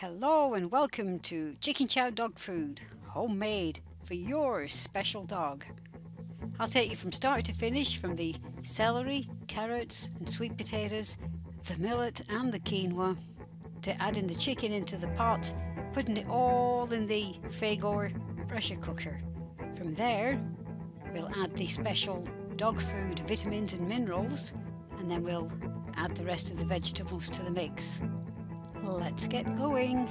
Hello and welcome to Chicken Chow Dog Food, homemade for your special dog. I'll take you from start to finish from the celery, carrots and sweet potatoes, the millet and the quinoa, to adding the chicken into the pot, putting it all in the Fagor pressure cooker. From there, we'll add the special dog food vitamins and minerals, and then we'll add the rest of the vegetables to the mix. Let's get going.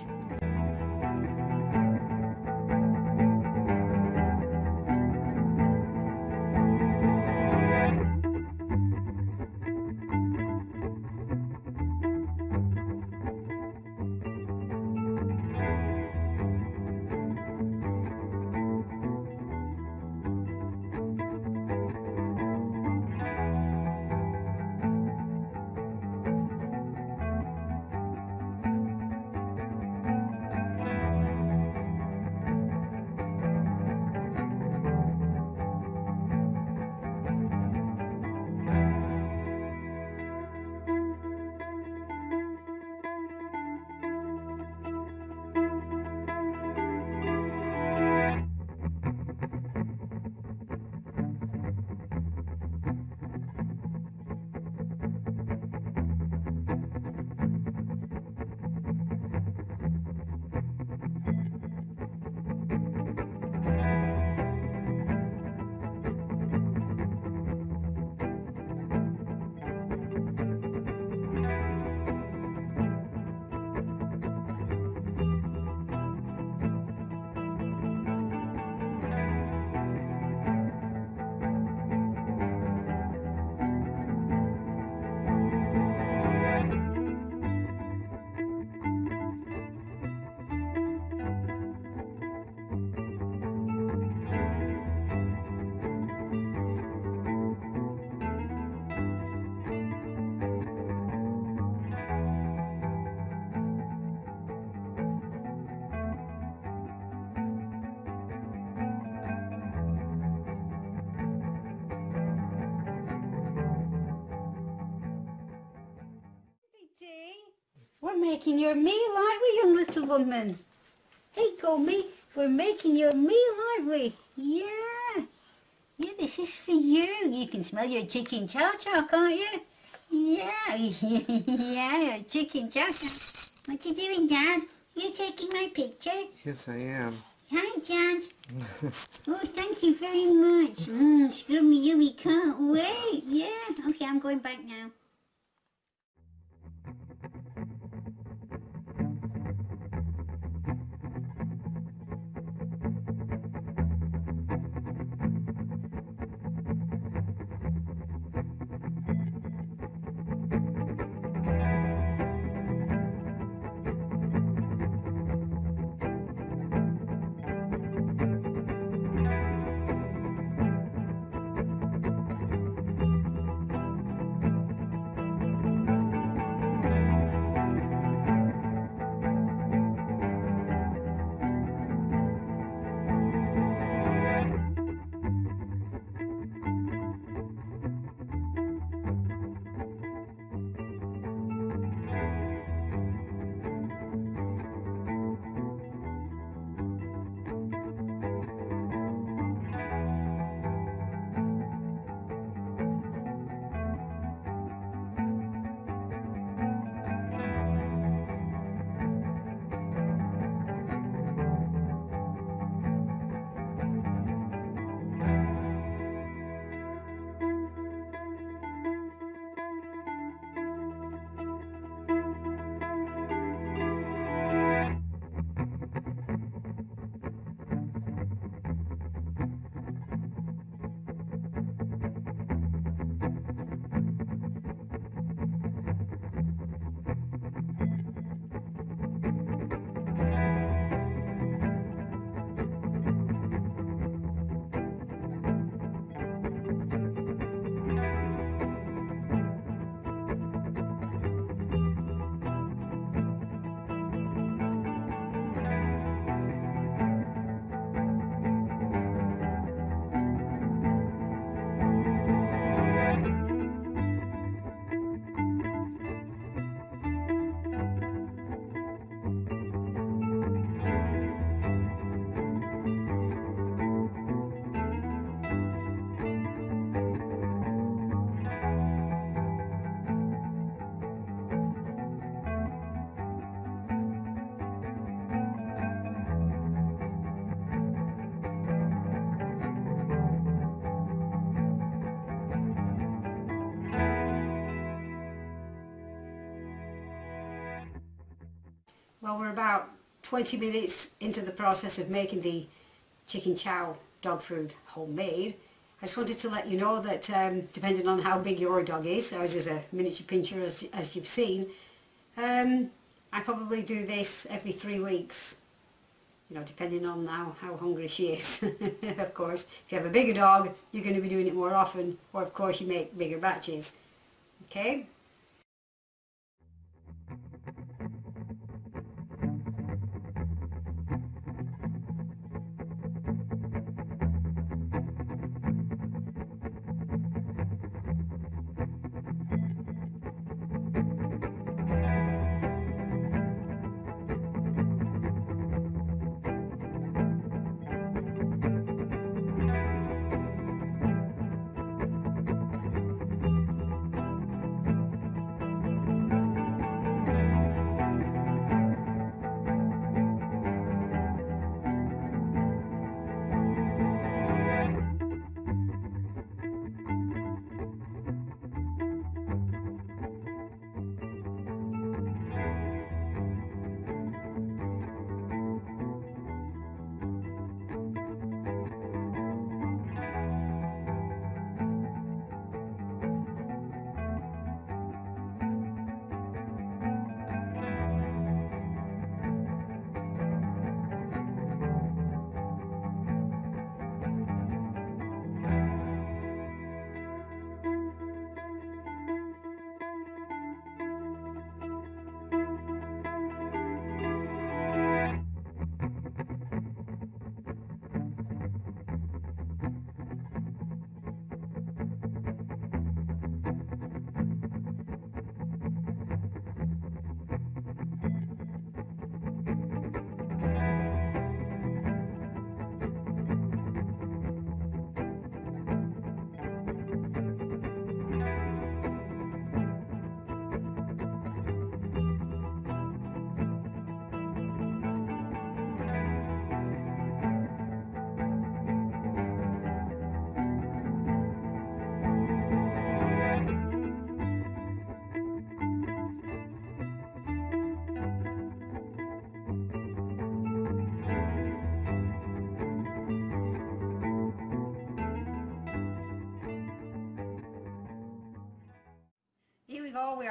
Making your meal, aren't we, young little woman? Hey, Gomi, we're making your meal, aren't we? Yeah. Yeah, this is for you. You can smell your chicken chow chow, can't you? Yeah, yeah, chicken chow chow. What you doing, Dad? You taking my picture? Yes, I am. Hi, Dad. oh, thank you very much. Mmm, scrummy yummy, can't wait. Yeah, okay, I'm going back now. Well, we're about 20 minutes into the process of making the chicken chow dog food homemade. I just wanted to let you know that um, depending on how big your dog is, ours is a miniature pinscher as, as you've seen, um, I probably do this every three weeks. You know, depending on how, how hungry she is, of course. If you have a bigger dog, you're going to be doing it more often, or of course you make bigger batches. Okay?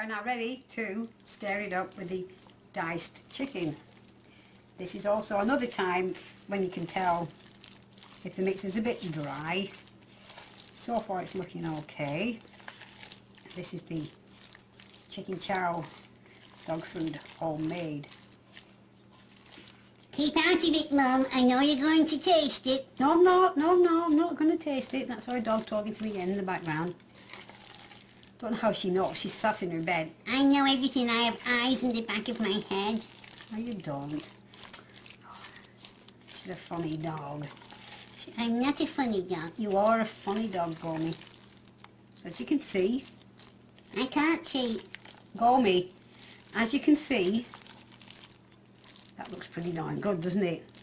Are now ready to stir it up with the diced chicken. This is also another time when you can tell if the mix is a bit dry. So far it's looking okay. This is the chicken chow dog food homemade. Keep out of it, Mum. I know you're going to taste it. No, I'm not, no, no, I'm not going to taste it. That's our dog talking to me again in the background. Don't know how she knows. She's sat in her bed. I know everything. I have eyes in the back of my head. No, you don't. She's a funny dog. I'm not a funny dog. You are a funny dog, Gomi. As you can see, I can't see. Gomi, as you can see, that looks pretty darn good, doesn't it?